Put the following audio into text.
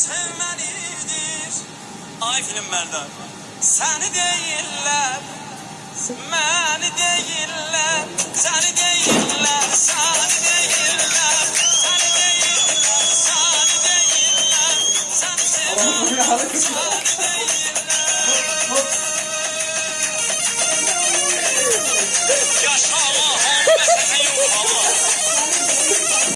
sevmelidir. Ay film Melda. Seni değiller, beni değiller, seni değiller, seni değiller, seni değiller, seni değiller, seni değiller, seni değiller.